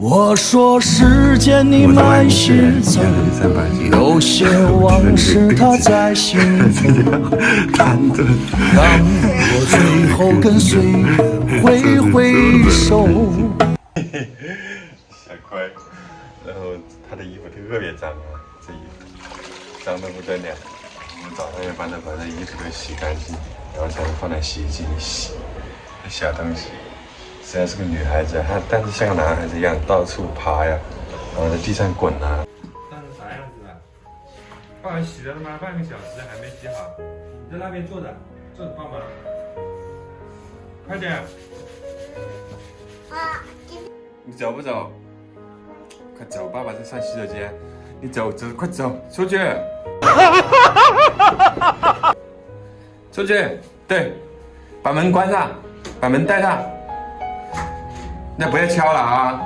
我说时间你慢些走，有些往事它在心头。当我最后跟岁月挥挥手。小乖，然后他的衣服特别脏啊，这衣服脏的不得了。我们早上要帮它把这衣服都洗干净，然后才能放在洗衣机里洗。小东西。虽然是个女孩子，她但是像个男孩子一样到处爬呀，然后在地上滚啊。那是啥样子的？爸爸洗了他妈半个小时还没洗好，你在那边坐着，坐着帮忙，快点。啊！你走不走？快走，爸爸在上洗手间。你走走，快走出去。出去，对，把门关上，把门带上。那不要敲了啊！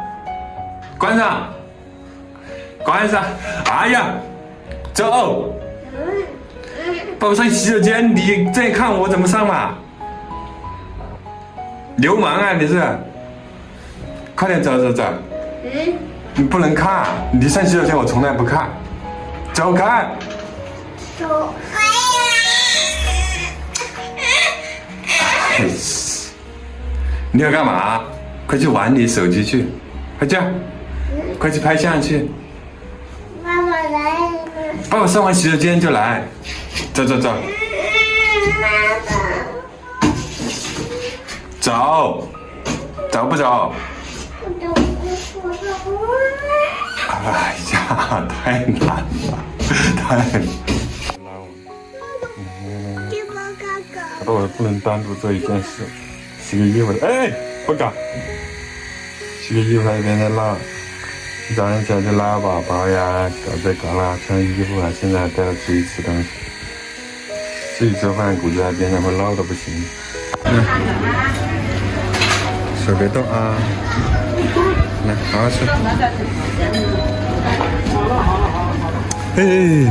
关上，关上！哎呀，走！爸爸上洗手间，你再看我怎么上嘛？流氓啊你是！快点走走走！你不能看，你上洗手间我从来不看。走开！走开呀！你要干嘛？快去玩你手机去，快去，快去拍相去。爸爸来。爸爸上完洗手间就来，走走走。走，走不走？哎呀，太难了，太难了。爸爸不能单独做一件事，洗个衣服。哎，不敢。洗个衣服，一边在拉，早上起来就拉宝宝呀，搞这搞那，穿衣服啊，现在还带他出去吃东西，自己做饭估计在边上会闹得不行。手别动啊，来，好好吃。好了好了好了好了嘿，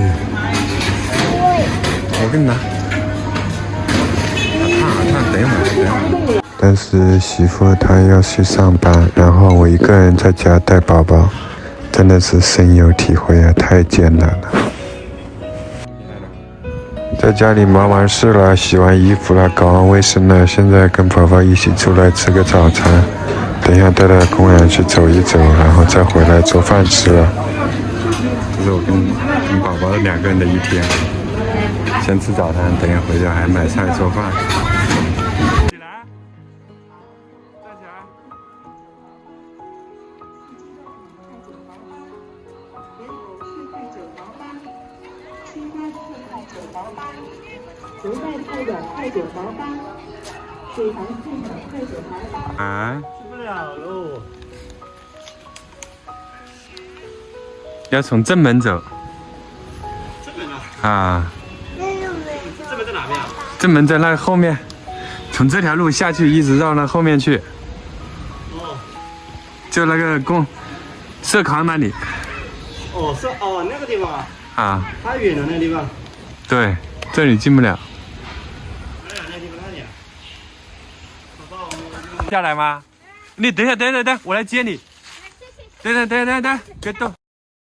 我给你拿。烫烫，等一会儿，等一会儿。但是媳妇她要去上班，然后我一个人在家带宝宝，真的是深有体会啊，太艰难了。在家里忙完事了，洗完衣服了，搞完卫生了，现在跟宝宝一起出来吃个早餐，等一下带到公园去走一走，然后再回来做饭吃了。这是我跟跟宝宝两个人的一天，先吃早餐，等下回家还买菜做饭。不带菜的快九毛八，水塘菜的快点包吧。啊？去不了喽。要从正门走。正门啊？啊。正门在哪边啊？正门在那后面，从这条路下去，一直绕那后面去。哦。就那个公社康那里。哦，社哦那个地方啊。啊。太远了，那个地方。对，这里进不了。下来吗？你等一下，等等等，我来接你。等等等等等，别动。